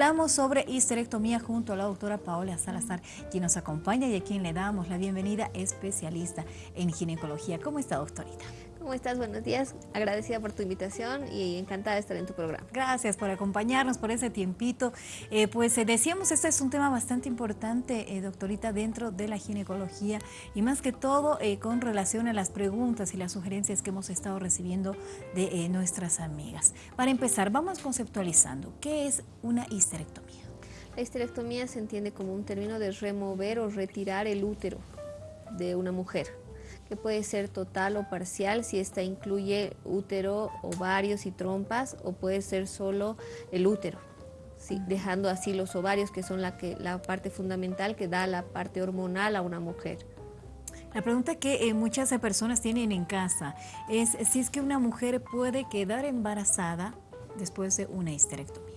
Hablamos sobre histerectomía junto a la doctora Paola Salazar, quien nos acompaña y a quien le damos la bienvenida, especialista en ginecología. ¿Cómo está, doctorita? ¿Cómo estás? Buenos días. Agradecida por tu invitación y encantada de estar en tu programa. Gracias por acompañarnos, por ese tiempito. Eh, pues eh, decíamos, este es un tema bastante importante, eh, doctorita, dentro de la ginecología y más que todo con relación a las preguntas y las sugerencias que hemos estado recibiendo de nuestras amigas. Para empezar, vamos conceptualizando. ¿Qué es una histerectomía? La histerectomía se entiende como un término de remover o retirar el útero de una mujer que puede ser total o parcial si esta incluye útero, ovarios y trompas o puede ser solo el útero. dejando así los ovarios que son la, que, la parte fundamental que da la parte hormonal a una mujer. La pregunta que eh, muchas personas tienen en casa es si es que una mujer puede quedar embarazada después de una histerectomía.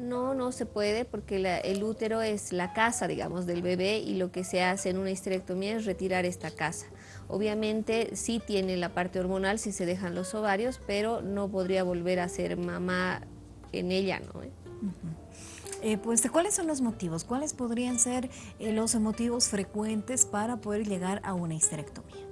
No, no se puede porque el útero es la casa, digamos, del bebé y lo que se hace en una histerectomía es retirar esta casa. Obviamente sí tiene la parte hormonal si se dejan los ovarios, pero no podría volver a ser mamá en ella, ¿no? Eh, pues, ¿cuáles son los motivos? ¿Cuáles podrían ser eh, los motivos frecuentes para poder llegar a una histerectomía?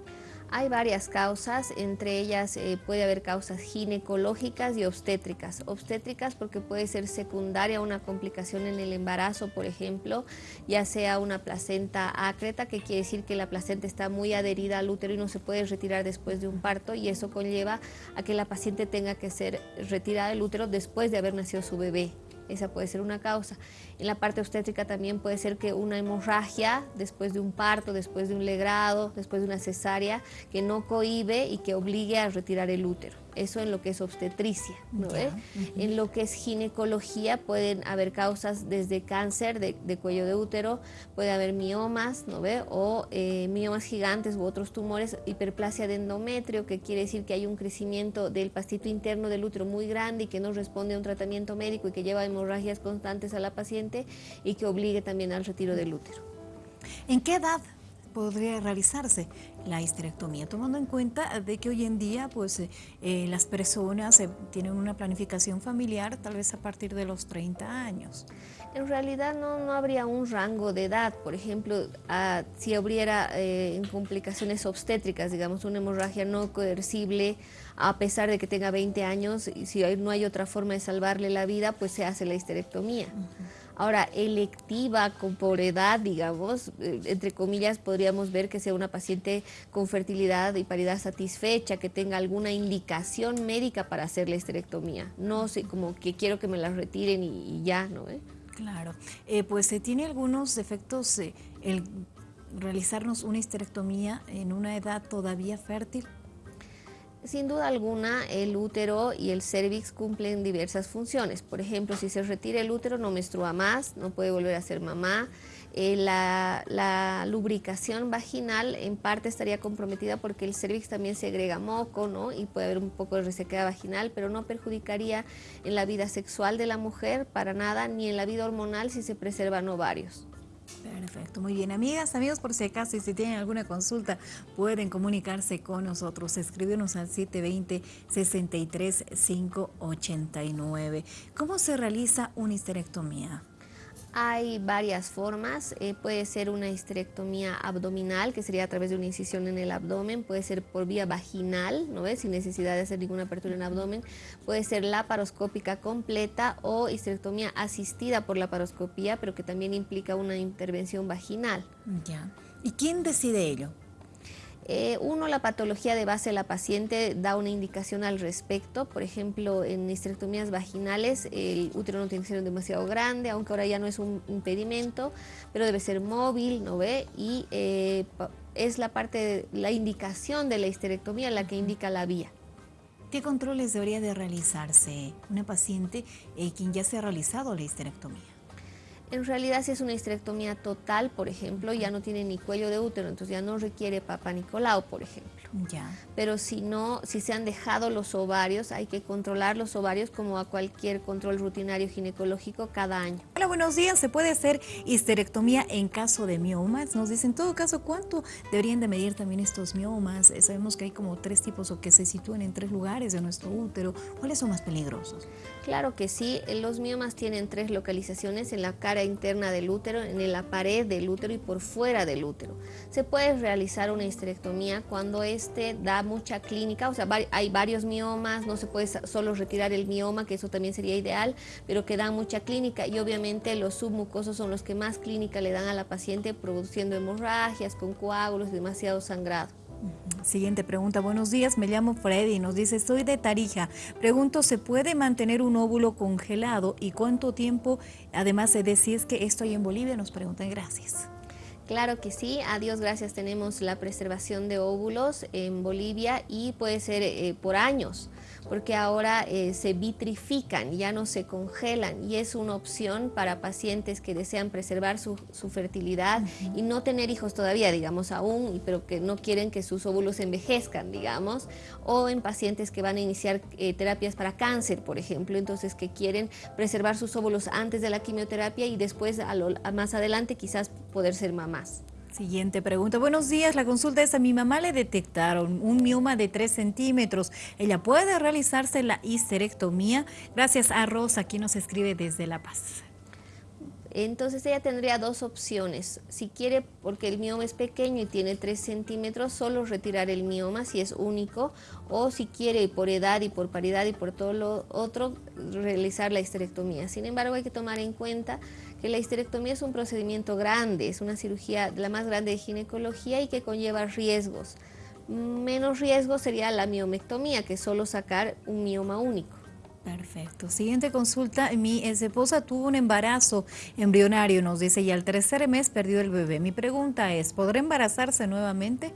Hay varias causas, entre ellas eh, puede haber causas ginecológicas y obstétricas. Obstétricas porque puede ser secundaria una complicación en el embarazo, por ejemplo, ya sea una placenta acreta, que quiere decir que la placenta está muy adherida al útero y no se puede retirar después de un parto y eso conlleva a que la paciente tenga que ser retirada del útero después de haber nacido su bebé esa puede ser una causa. En la parte obstétrica también puede ser que una hemorragia después de un parto, después de un legrado, después de una cesárea, que no cohibe y que obligue a retirar el útero. Eso en lo que es obstetricia. ¿no En lo que es ginecología pueden haber causas desde cáncer de, cuello de útero, puede haber miomas ¿no ve? o eh, miomas gigantes u otros tumores, hiperplasia de endometrio, que quiere decir que hay un crecimiento del pastito interno del útero muy grande y que no responde a un tratamiento médico y que lleva hemorragias constantes a la paciente y que obligue también al retiro del útero. ¿En qué edad podría realizarse la histerectomía, tomando en cuenta de que hoy en día pues eh, eh, las personas eh, tienen una planificación familiar tal vez a partir de los 30 años. En realidad no, no habría un rango de edad, por ejemplo, si hubiera complicaciones obstétricas, digamos una hemorragia no coercible, a pesar de que tenga 20 años, y si no hay otra forma de salvarle la vida, pues se hace la histerectomía. Ahora, electiva con por edad, digamos, eh, entre comillas, podríamos ver que sea una paciente con fertilidad y paridad satisfecha, que tenga alguna indicación médica para hacer la esterectomía. No sé, como que quiero que me la retiren y, ya, ¿no? ¿Eh? Claro. Eh, pues se tiene algunos efectos el realizarnos una histerectomía en una edad todavía fértil. Sin duda alguna, el útero y el cervix cumplen diversas funciones. Por ejemplo, si se retira el útero, no menstrua más, no puede volver a ser mamá. Eh, la, lubricación vaginal en parte estaría comprometida porque el cervix también segrega moco, ¿no? Y puede haber un poco de resequedad vaginal, pero no perjudicaría en la vida sexual de la mujer para nada, ni en la vida hormonal si se preservan ovarios. Perfecto, muy bien. Amigas, amigos, por si acaso, y si tienen alguna consulta, pueden comunicarse con nosotros. Escríbenos al 720-63-589. ¿Cómo se realiza una histerectomía? Hay varias formas, eh, puede ser una histerectomía abdominal, que sería a través de una incisión en el abdomen, puede ser por vía vaginal, ¿no ves? sin necesidad de hacer ninguna apertura en el abdomen, puede ser laparoscópica completa o histerectomía asistida por laparoscopía, pero que también implica una intervención vaginal. Ya. ¿Y quién decide ello? Eh, uno, la patología de base de la paciente da una indicación al respecto. Por ejemplo, en histerectomías vaginales el útero no tiene que ser demasiado grande, aunque ahora ya no es un impedimento, pero debe ser móvil, ¿no ve? Y eh, es la parte, la indicación de la histerectomía la que indica la vía. ¿Qué controles debería de realizarse una paciente eh, quien ya se ha realizado la histerectomía? En realidad si es una histerectomía total, por ejemplo, ya no tiene ni cuello de útero, entonces ya no requiere Papa Nicolau, por ejemplo. Ya. Pero si no, si se han dejado los ovarios, hay que controlar los ovarios como a cualquier control rutinario ginecológico cada año. Hola, buenos días. ¿Se puede hacer histerectomía en caso de miomas? Nos dicen, en todo caso, ¿cuánto deberían de medir también estos miomas? Eh, sabemos que hay como tres tipos o que se sitúan en tres lugares de nuestro útero. ¿Cuáles son más peligrosos? Claro que sí. Los miomas tienen tres localizaciones en la cara interna del útero, en la pared del útero y por fuera del útero. Se puede realizar una histerectomía cuando este da mucha clínica, o sea, hay varios miomas, no se puede solo retirar el mioma, que eso también sería ideal, pero que da mucha clínica y obviamente los submucosos son los que más clínica le dan a la paciente produciendo hemorragias con coágulos, demasiado sangrado. Siguiente pregunta. Buenos días, me llamo Freddy. Nos dice, soy de Tarija. Pregunto, ¿se puede mantener un óvulo congelado y cuánto tiempo? Además, de si es que estoy en Bolivia, nos preguntan. Gracias. Claro que sí, a Dios gracias tenemos la preservación de óvulos en Bolivia y puede ser eh, por años porque ahora eh, se vitrifican, ya no se congelan y es una opción para pacientes que desean preservar su, fertilidad y no tener hijos todavía, digamos, aún, pero que no quieren que sus óvulos envejezcan, digamos, o en pacientes que van a iniciar eh, terapias para cáncer, por ejemplo, entonces que quieren preservar sus óvulos antes de la quimioterapia y después, más adelante, quizás poder ser mamás. Siguiente pregunta. Buenos días, la consulta es a mi mamá le detectaron un mioma de 3 centímetros. ¿Ella puede realizarse la histerectomía? Gracias a Rosa, aquí nos escribe desde La Paz. Entonces ella tendría dos opciones. Si quiere, porque el mioma es pequeño y tiene 3 centímetros, solo retirar el mioma si es único, o si quiere por edad y por paridad y por todo lo otro, realizar la histerectomía. Sin embargo, hay que tomar en cuenta que la histerectomía es un procedimiento grande, es una cirugía la más grande de ginecología y que conlleva riesgos. Menos riesgo sería la miomectomía, que es solo sacar un mioma único. Perfecto. Siguiente consulta. Mi esposa tuvo un embarazo embrionario, nos dice, y al tercer mes perdió el bebé. Mi pregunta es, ¿podrá embarazarse nuevamente?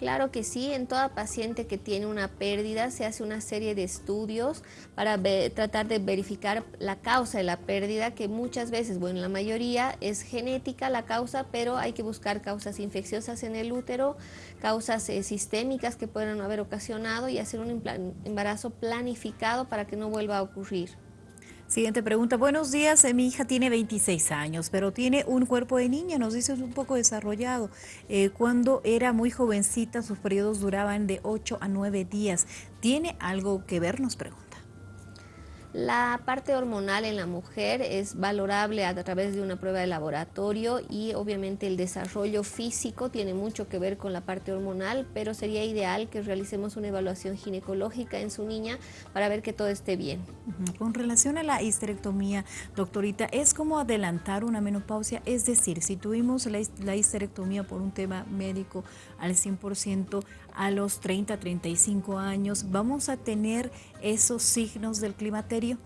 Claro que sí, en toda paciente que tiene una pérdida se hace una serie de estudios para tratar de verificar la causa de la pérdida, que muchas veces, bueno, la mayoría es genética la causa, pero hay que buscar causas infecciosas en el útero, causas eh, sistémicas que puedan haber ocasionado y hacer un embarazo planificado para que no vuelva a ocurrir. Siguiente pregunta. Buenos días, eh, mi hija tiene 26 años, pero tiene un cuerpo de niña, nos dice un poco desarrollado. Eh, cuando era muy jovencita, sus periodos duraban de 8 a 9 días. ¿Tiene algo que ver? Nos pregunta. La parte hormonal en la mujer es valorable a través de una prueba de laboratorio y obviamente el desarrollo físico tiene mucho que ver con la parte hormonal, pero sería ideal que realicemos una evaluación ginecológica en su niña para ver que todo esté bien. Con relación a la histerectomía, doctorita, ¿es como adelantar una menopausia? Es decir, si tuvimos la, histerectomía por un tema médico al 100%, a los 30, 35 años, ¿vamos a tener esos signos del climaterio?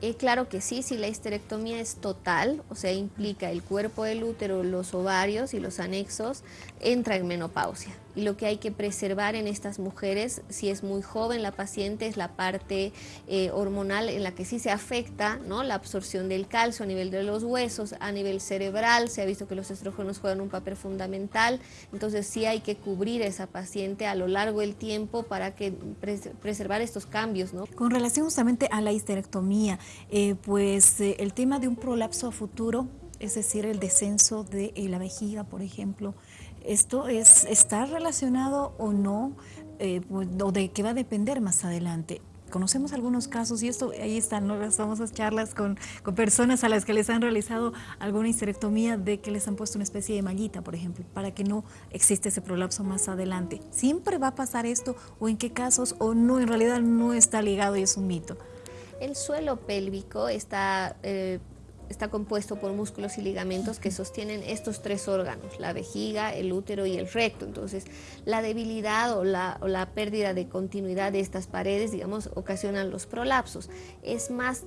Eh, claro que sí, si la histerectomía es total, o sea, implica el cuerpo del útero, los ovarios y los anexos, entra en menopausia y lo que hay que preservar en estas mujeres, si es muy joven la paciente, es la parte eh, hormonal en la que sí se afecta ¿no? la absorción del calcio a nivel de los huesos, a nivel cerebral, se ha visto que los estrógenos juegan un papel fundamental, entonces sí hay que cubrir a esa paciente a lo largo del tiempo para que preservar estos cambios. ¿no? Con relación justamente a la histerectomía, eh, pues eh, el tema de un prolapso a futuro, es decir, el descenso de la vejiga, por ejemplo, ¿Esto es, está relacionado o no? Eh, pues, ¿O de qué va a depender más adelante? Conocemos algunos casos y esto ahí están las famosas charlas con, personas a las que les han realizado alguna histerectomía de que les han puesto una especie de mallita, por ejemplo, para que no existe ese prolapso más adelante. ¿Siempre va a pasar esto o en qué casos o no, en realidad no está ligado y es un mito? El suelo pélvico está eh, está compuesto por músculos y ligamentos que sostienen estos tres órganos, la vejiga, el útero y el recto. Entonces, la debilidad o la, o la pérdida de continuidad de estas paredes, digamos, ocasionan los prolapsos. Es más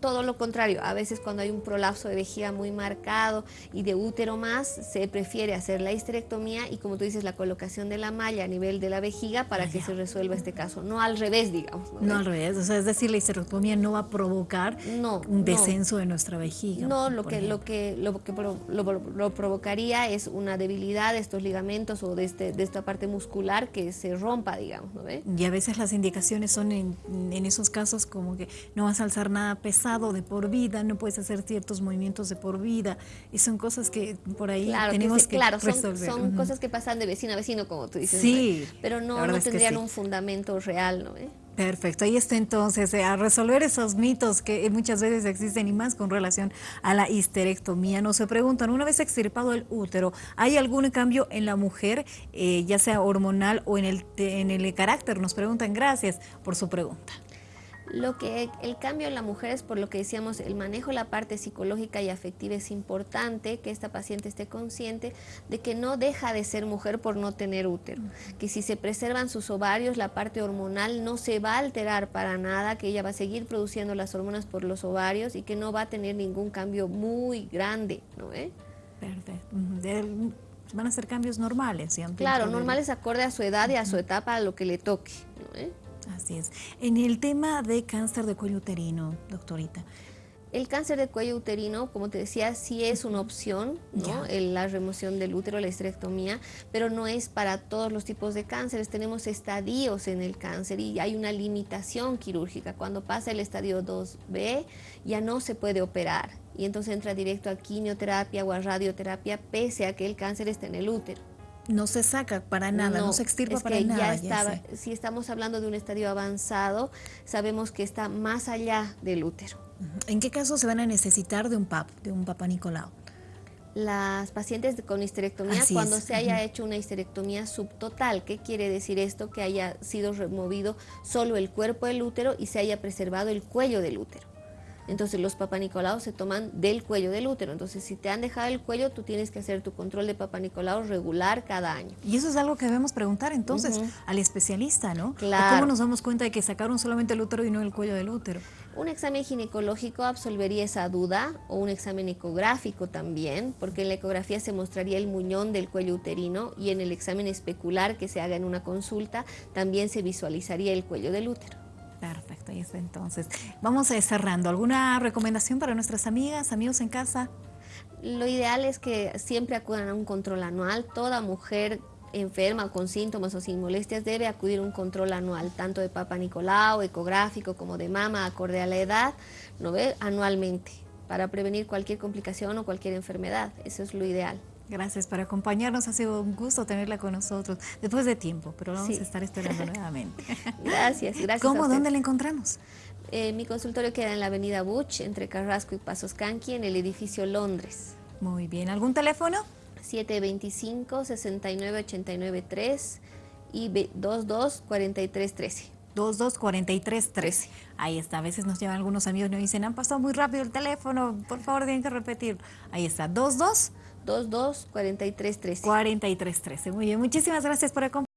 todo lo contrario, a veces cuando hay un prolapso de vejiga muy marcado y de útero más, se prefiere hacer la histerectomía y como tú dices, la colocación de la malla a nivel de la vejiga para que se resuelva este caso, no al revés, digamos. No, al revés, o sea, es decir, la histerectomía no va a provocar un descenso de nuestra vejiga. No, lo que, lo que, lo que lo, provocaría es una debilidad de estos ligamentos o de, este, de esta parte muscular que se rompa, digamos. ¿no ve? Y a veces las indicaciones son en, en esos casos como que no vas a alzar nada pesado de por vida, no puedes hacer ciertos movimientos de por vida. Y son cosas que por ahí tenemos que, claro, resolver. Son, cosas que pasan de vecino a vecino, como tú dices. Sí. Pero no, no tendrían un fundamento real, ¿no? ¿Eh? Perfecto, ahí está entonces a resolver esos mitos que muchas veces existen y más con relación a la histerectomía. Nos se preguntan, una vez extirpado el útero, ¿hay algún cambio en la mujer, eh, ya sea hormonal o en el, en el carácter? Nos preguntan, gracias por su pregunta. Lo que el cambio en la mujer es por lo que decíamos, el manejo, la parte psicológica y afectiva es importante, que esta paciente esté consciente de que no deja de ser mujer por no tener útero, que si se preservan sus ovarios, la parte hormonal no se va a alterar para nada, que ella va a seguir produciendo las hormonas por los ovarios y que no va a tener ningún cambio muy grande, ¿no? ¿Eh? Perfecto. Van a ser cambios normales. Claro, normales acorde a su edad y a su etapa, a lo que le toque, ¿no? ¿Eh? Así es. En el tema de cáncer de cuello uterino, doctorita. El cáncer de cuello uterino, como te decía, sí es una opción, ¿no? la remoción del útero, la histerectomía, pero no es para todos los tipos de cánceres. Tenemos estadios en el cáncer y hay una limitación quirúrgica. Cuando pasa el estadio 2B, ya no se puede operar y entonces entra directo a quimioterapia o a radioterapia, pese a que el cáncer está en el útero no se saca para nada, no, se extirpa para nada. Ya si estamos hablando de un estadio avanzado, sabemos que está más allá del útero. ¿En qué caso se van a necesitar de un PAP, de un Papa Nicolau? Las pacientes con histerectomía, cuando se haya hecho una histerectomía subtotal, ¿qué quiere decir esto? Que haya sido removido solo el cuerpo del útero y se haya preservado el cuello del útero. Entonces los papanicolaos se toman del cuello del útero. Entonces si te han dejado el cuello, tú tienes que hacer tu control de papanicolaos regular cada año. Y eso es algo que debemos preguntar entonces al especialista, ¿no? Claro. ¿Cómo nos damos cuenta de que sacaron solamente el útero y no el cuello del útero? Un examen ginecológico absolvería esa duda o un examen ecográfico también, porque en la ecografía se mostraría el muñón del cuello uterino y en el examen especular que se haga en una consulta también se visualizaría el cuello del útero. Perfecto, y está entonces. Vamos cerrando. ¿Alguna recomendación para nuestras amigas, amigos en casa? Lo ideal es que siempre acudan a un control anual. Toda mujer enferma con síntomas o sin molestias debe acudir a un control anual, tanto de Papa Nicolau, ecográfico, como de mama, acorde a la edad, ¿no ve? anualmente, para prevenir cualquier complicación o cualquier enfermedad. Eso es lo ideal. Gracias por acompañarnos, ha sido un gusto tenerla con nosotros después de tiempo, pero vamos a estar esperando nuevamente. Gracias, gracias. ¿Cómo, dónde la encontramos? Eh, mi consultorio queda en la avenida Butch, entre Carrasco y Pasos Canqui, en el edificio Londres. Muy bien, ¿algún teléfono? 725-69893 y 224313. 224313. Ahí está, a veces nos llevan algunos amigos y nos dicen, han pasado muy rápido el teléfono, por favor tienen que repetir. Ahí está, 22 22 43 13. 43 13. Muy bien, muchísimas gracias por acompañarnos.